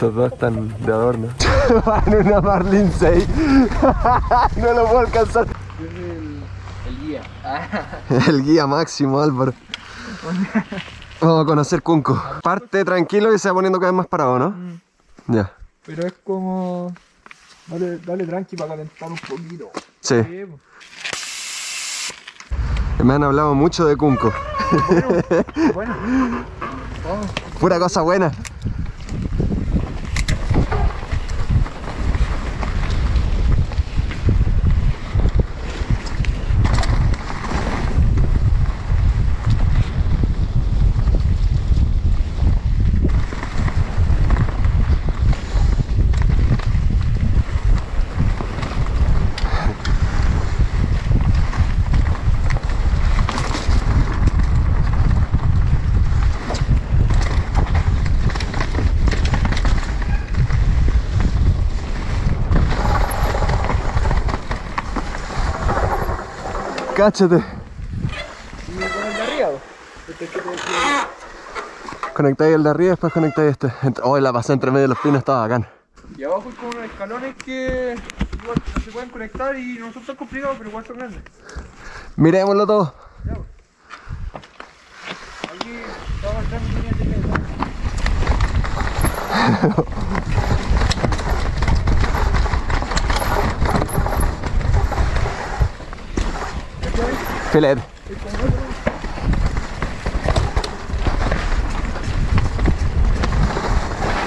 Estos dos están de adorno. Van una Marlin 6. no lo puedo alcanzar. el, el guía. El guía máximo, Álvaro. Vamos a conocer Cunco. Parte tranquilo y se va poniendo cada vez más parado, ¿no? Ya. Pero es como... Dale, dale tranqui para calentar un poquito. Sí. Me han hablado mucho de Cunco. Bueno, vamos. Pura cosa buena. Decía. Conectáis el de arriba y después conectáis este. Oh, la pasé entre medio de los pinos, estaba bacán. Y abajo hay como unos escalones que igual se pueden conectar y no son tan complicados, pero igual son grandes. Mirémoslo todo. Ya, po. Aquí va a entrar mi línea de Filete.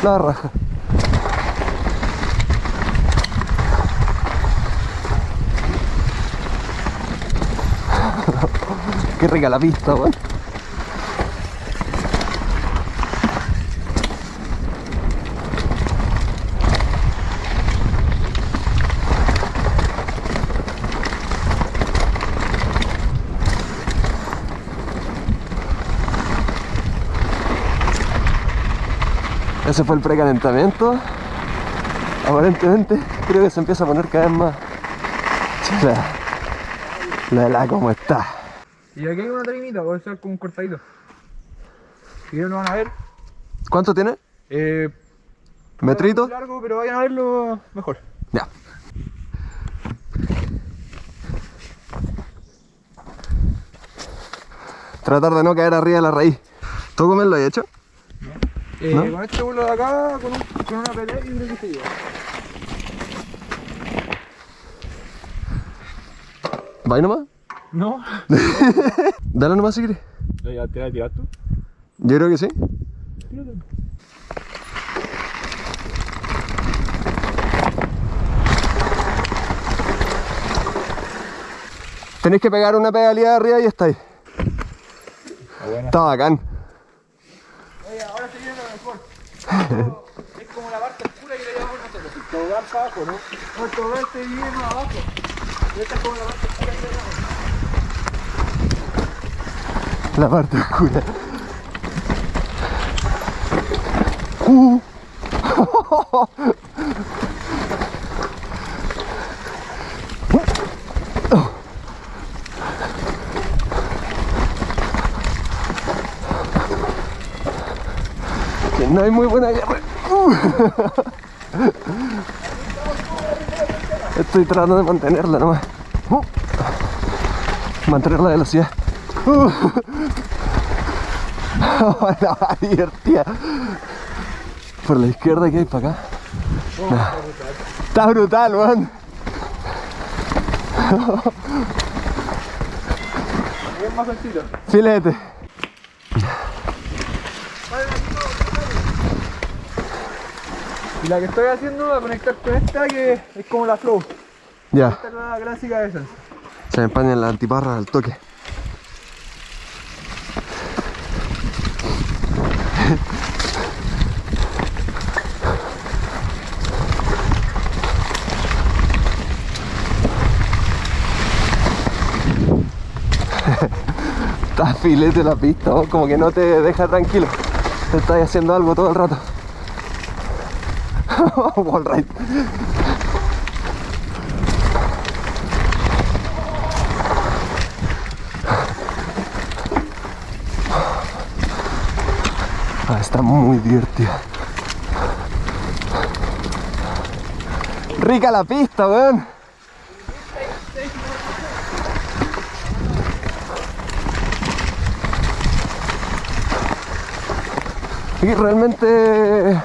La raja. Qué rica la weón. Ese fue el precalentamiento. Aparentemente creo que se empieza a poner cada vez más. Chula. La la como está. Y aquí hay una tarimita, voy a hacer como un cortadito. Si no lo van a ver. ¿Cuánto tiene? Eh, ¿Metrito? largo, pero vayan a verlo mejor. Ya. Tratar de no caer arriba de la raíz. ¿Tú cómo lo has hecho? Eh, ¿No? Con este vuelo de acá, con, un, con una pelea, yo creo que se lleva. ¿Va ahí nomás? No. Dale nomás si quieres. ¿Ya te vas a tirar tú? Yo creo que sí. Tírate. Tenéis que pegar una pedalía arriba y está ahí. buena. Está bacán. Oye, ahora se viene lo es como la parte oscura que le llamamos nosotros. El tobogán para abajo, ¿no? El tobogán se viene más abajo. Y esta es como la parte oscura que le llamamos. La parte oscura. Uh. No hay muy buena guerra. Estoy tratando de mantenerla nomás. Uh. Mantener la velocidad. Uh. la va divertida. Por la izquierda que hay para acá. Está brutal, weón. Filete. Y la que estoy haciendo va a conectar con esta que es como la flow. Ya, Esta es la clásica de esas. se me empañan las antiparras al toque. Está filete la pista, ¿no? como que no te deja tranquilo. Te estás haciendo algo todo el rato. Wall ride. Ah, está muy divertida. Rica la pista, weón. Y realmente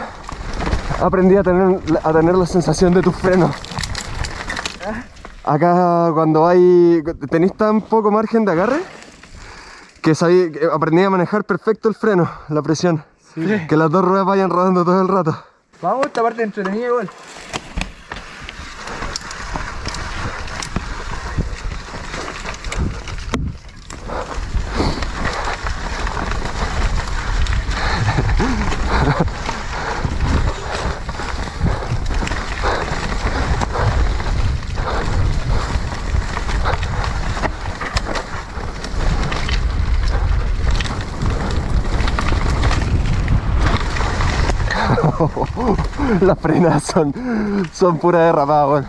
aprendí a tener, a tener la sensación de tus frenos. Acá cuando hay... tenéis tan poco margen de agarre que, sabí, que aprendí a manejar perfecto el freno, la presión. Que las dos ruedas vayan rodando todo el rato. Vamos, esta parte entretenida igual. Las frenas son, son pura derrapada, weón.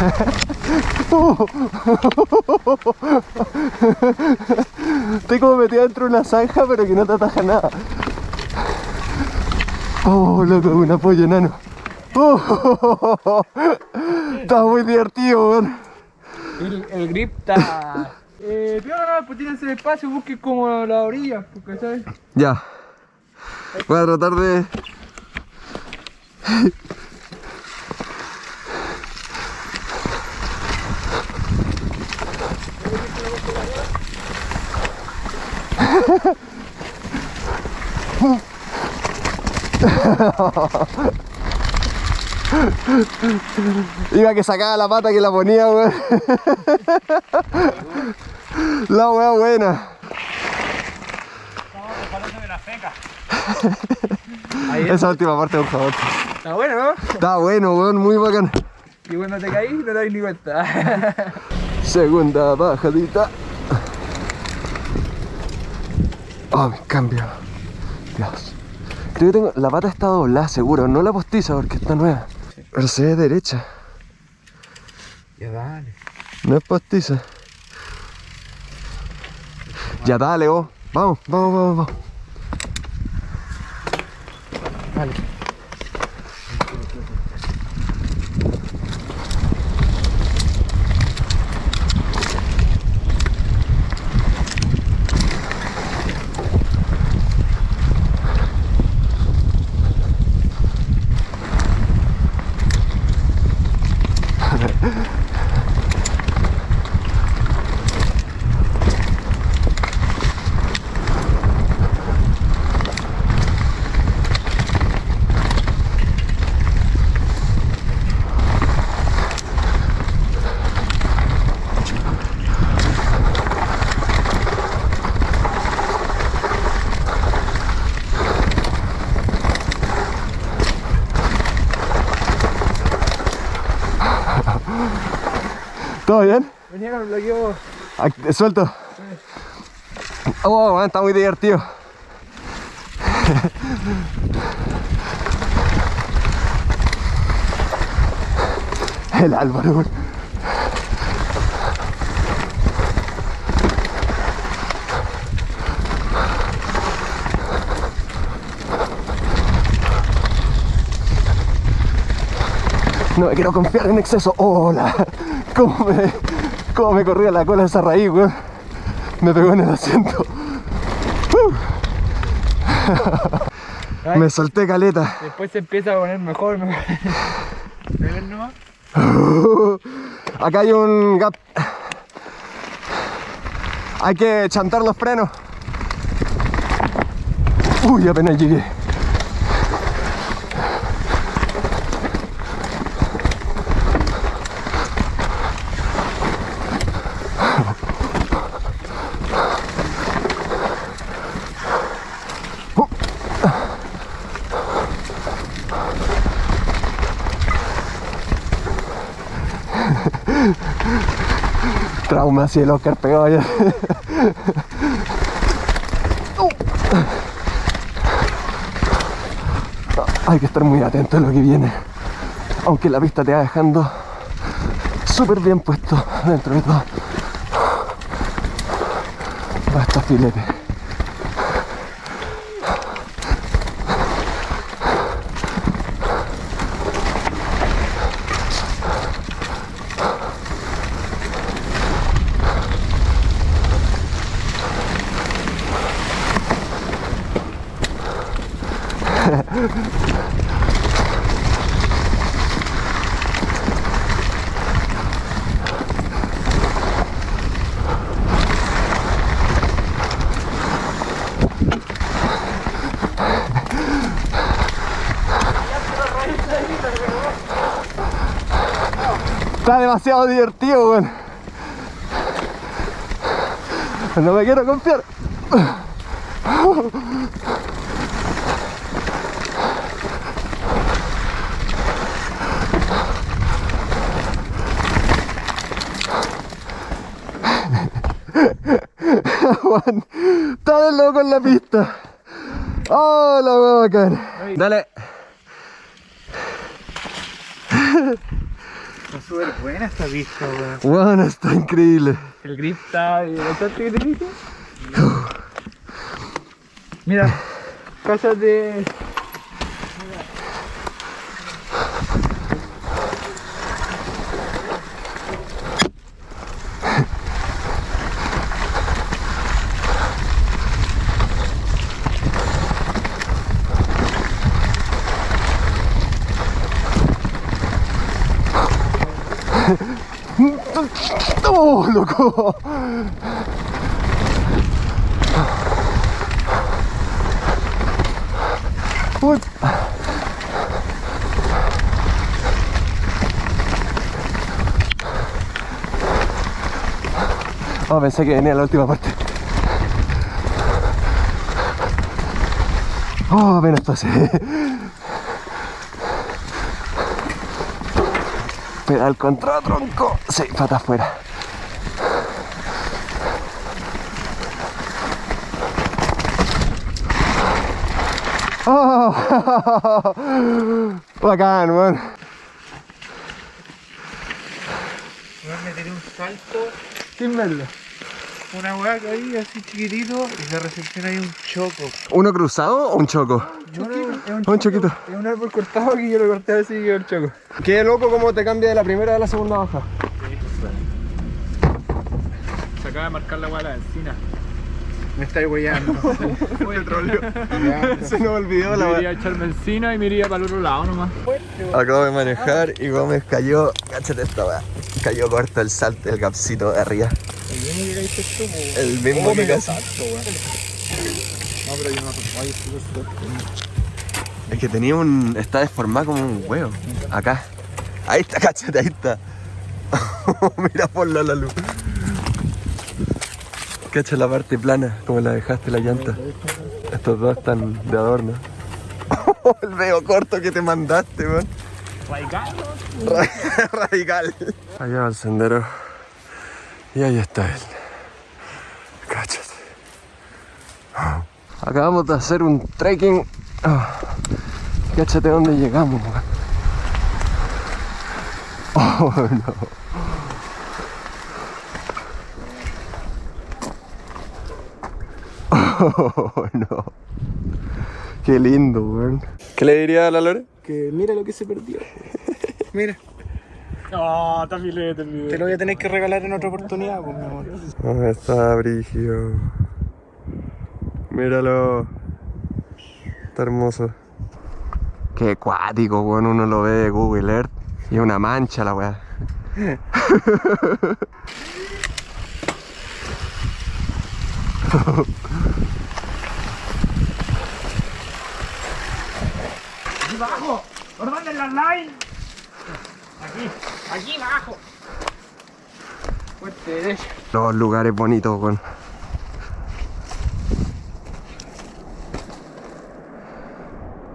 Estoy como metido dentro de una zanja, pero que no te ataja nada. Oh, loco, un apoyo enano. Oh, está muy divertido, weón. El, el grip está... Eh, pero no, pues tienes el espacio, busques como la orilla, porque sabes. Ya. Voy a tratar de... Iba que sacaba la pata que la ponía, weón. La weá buena. Ahí Esa última parte por favor. Está bueno, ¿no? Está bueno, weón, muy bacán. Y cuando te caís no te das ni cuenta. Segunda bajadita. Oh, me cambio. Dios. Creo que tengo. La pata está doblada, seguro. No la postiza porque está nueva. Pero se ve derecha. ya dale. No es postiza. Ya dale, vos. Vamos, vamos, vamos, vamos. Dale. ¿Todo bien? Venía con el bloqueo. Ac- Suelto. Oh, man, está muy divertido. El Álvaro. No me quiero confiar en exceso. Hola. ¿Cómo me, cómo me corría la cola esa raíz, weón? Me pegó en el asiento. Me solté caleta. Después se empieza a poner mejor. Acá hay un gap. Hay que chantar los frenos. Uy, apenas llegué. Oscar pegado allá. Hay que estar muy atento a lo que viene. Aunque la pista te va dejando súper bien puesto dentro de todo. Va estos filetes. Está demasiado divertido, weón. No me quiero confiar. Juan, está de loco en la pista. Oh, la hueá bacán. Dale. Está súper buena esta pista, weón. Juan, está increíble. El grip está bastante que te dije. Mira, ¡Oh, loco! Uy. Oh, pensé que venía la última parte. Oh, apenas pasé. Pedal contra tronco. Sí, pata afuera. Oh, bacán, weón. Me tiré un salto sin verlo. Una weá ahí así chiquitito y de recepción hay un choco. ¿Uno cruzado o un choco? No, no, es un, Un choquito. Es un árbol cortado que yo lo corté así y quedó el choco. Qué loco cómo te cambia de la primera a la segunda baja. Se acaba de marcar la weá de la encina. Me estáis. Petróleo. Ya, Se nos olvidó la weá. iría a echarme encina y me iría para el otro lado nomás. Acabo de manejar y Gómez cayó, cáchate esta weá, cayó corto el salto del capcito de arriba. El mismo que casi. No, pero yo no Ay, súper Es que tenía un. está deformado como un huevo. Acá. Ahí está, cáchate, ahí está. Mira ponlo a la luz. Cacha la parte plana, como la dejaste la llanta. Estos dos están de adorno. el veo corto que te mandaste, weón. Radical, Ra- Radical. Allá va el sendero. Y ahí está él. Cáchate. Acabamos de hacer un trekking. Cáchate dónde llegamos, weón. Oh, no. Oh, no. Qué lindo, weón. ¿Qué le diría a la Lore? Que mira lo que se perdió. mira. No, está filete el video. Te lo voy a tener que regalar en otra oportunidad, pues, mi amor. ¿Dónde está Brigio? Míralo. Está hermoso. Qué cuático, weón. Uno lo ve de Google Earth. Y una mancha la weá. Aquí abajo. ¿Por dónde la line? Aquí, aquí abajo. Fuerte derecha. Los lugares bonitos, weón.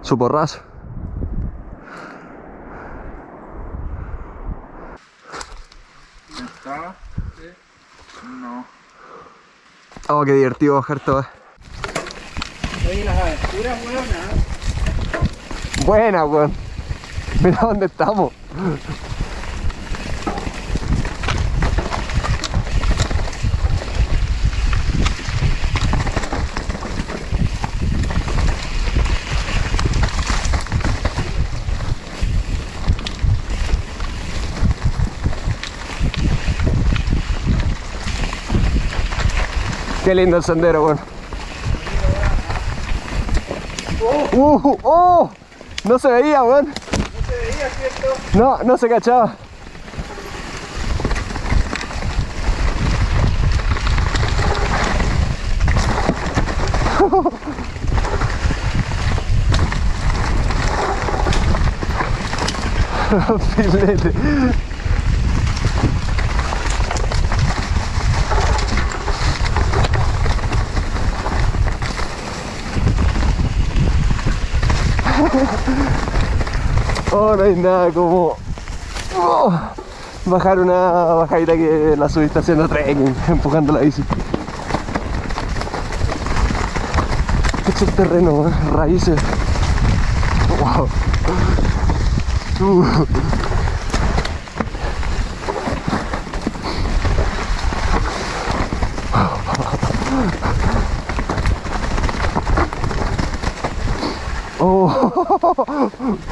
Su porrazo. ¿Está? No. Oh, qué divertido bajar todo. Oye, las aventuras, weón, Buena, weón. Mira dónde estamos. Qué lindo el sendero, weón. ¡Uh! ¡Oh! No se veía, weón. No se veía, ¿cierto? No, no se cachaba. Filete. Oh, no hay nada como oh, bajar una bajadita que la subiste haciendo trekking, empujando la bici. Es el terreno, ¿eh? raíces. Wow. Uh.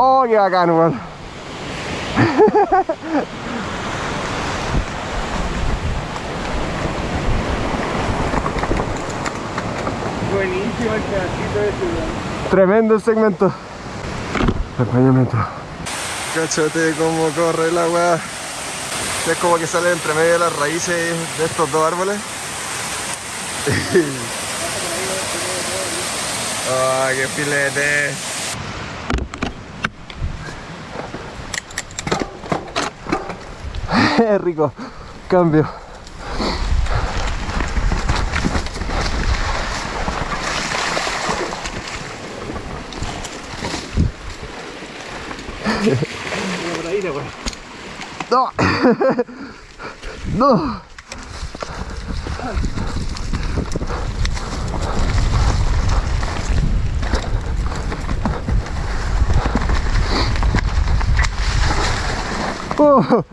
Oh. Oh, qué bacán, weón. Buenísimo el pedacito de ciudad. Tremendo el segmento. Acompañamiento. Cáchate cómo corre el agua. Es como que sale entre medio de las raíces de estos dos árboles. ¡Ah, qué filete! rico. Cambio. Por ahí, por ahí. No. no. Oh.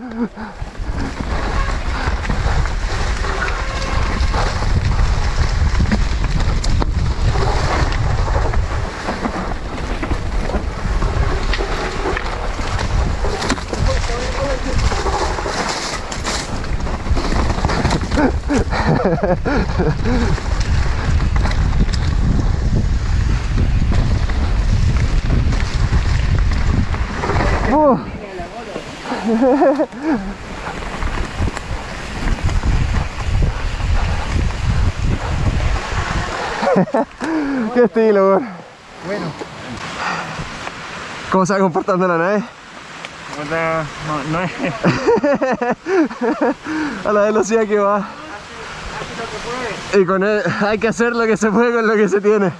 Qué estilo. Bueno, ¿Cómo se va comportando la nave? no es. A la velocidad que va. Y con él hay que hacer lo que se puede con lo que se tiene.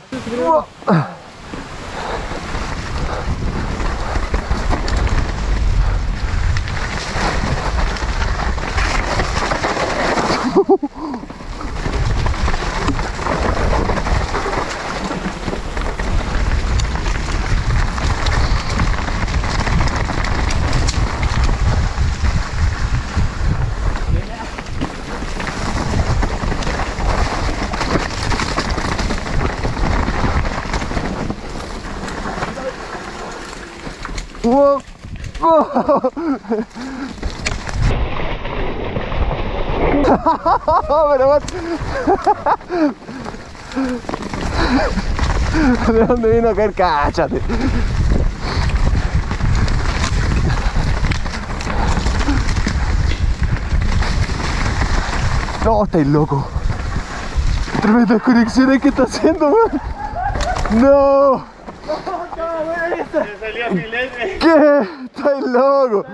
Wow. Pero what? ¿De dónde vino a caer? Cáchate. No, estáis loco. Tremendas conexiones que está haciendo, weón. No. Salió. ¿Qué? Estáis loco.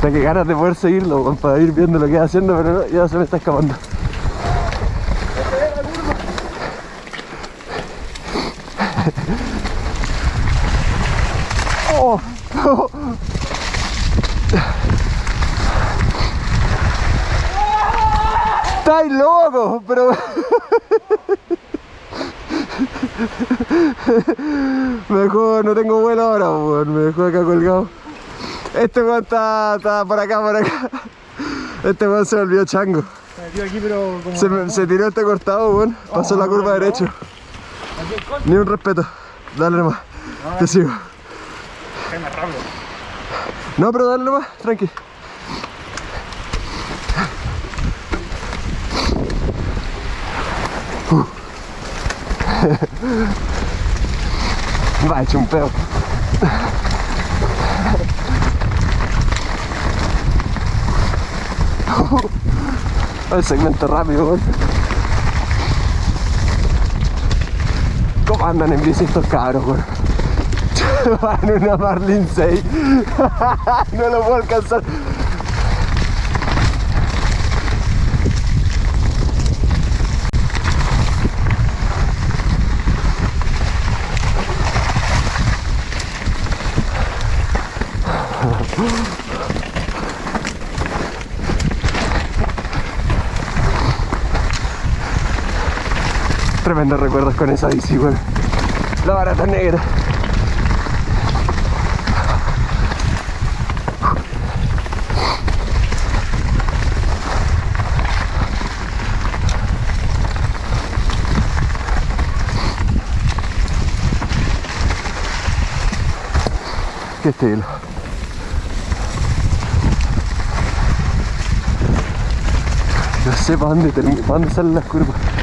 Tengo ganas de poder seguirlo para ir viendo lo que va haciendo, pero no, ya se me está escapando. Oh, oh. ¡Estáis loco! Pero... Mejor no tengo vuelo ahora, weón. Me dejó acá colgado. Este weón está, está por acá, por acá. Este weón se volvió chango. Se metió aquí, pero como. Se, me- se tiró este cortado, weón. Pasó la curva derecho. Ni un respeto. Dale nomás. Te sigo. Es más rápido. No, pero dale nomás, tranqui. Va, hecho un peo. El segmento rápido. ¿Cómo andan en bici estos cabros, weón? Van una Marlin 6. no lo puedo alcanzar. Tremendos recuerdos con esa bici, weón. La barata negra. Qué estilo. No sé para dónde, para dónde salen las curvas.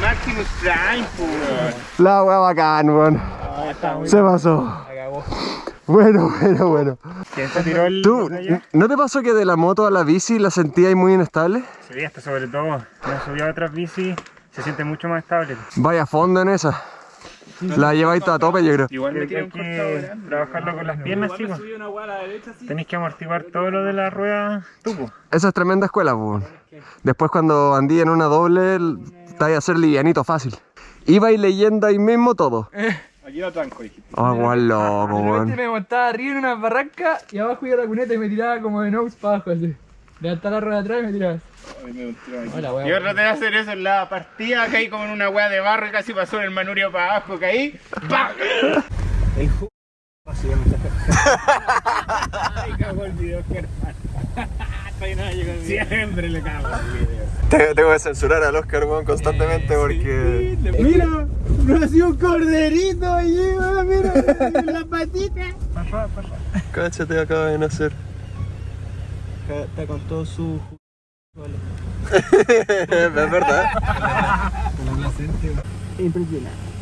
Maximus Prime. La wea bacán, weón. Se pasó. Bueno, bueno, bueno. ¿Quién se tiró el ¿Tú, botella? no te pasó que de la moto a la bici la sentías muy inestable? Sí, hasta sobre todo. Me subí a otras bicis, se siente mucho más estable. Vaya fondo en esa. La lleváis a tope, yo creo. Igual me un que trabajarlo con las piernas, Igual a así. Tenéis que amortiguar todo lo de la rueda pues. Esa es tremenda escuela, pues. Después cuando andí en una doble, te vas a hacer livianito fácil. Ibais leyendo ahí mismo todo. Aquí lo tranco, dijiste. Ah, weón loco, De repente weón. me montaba arriba en una barranca y abajo iba la cuneta y me tiraba como de nose para abajo así. Levantaba la rueda atrás y me tiraba. Ay, me. Hola, Yo weón. traté de hacer eso en la partida, caí como en una hueá de barro y casi pasó el manurio para abajo, caí. ¡pam! El ju... Así ya me Ay, cagó el video, que Siempre le cago el video. Tengo que censurar al Oscar, weón, constantemente porque... Mira, no ha sido un corderito allí, mira, en la patita. Cáchate, acaba de nacer. Está con todo su... es verdad. Impresionante.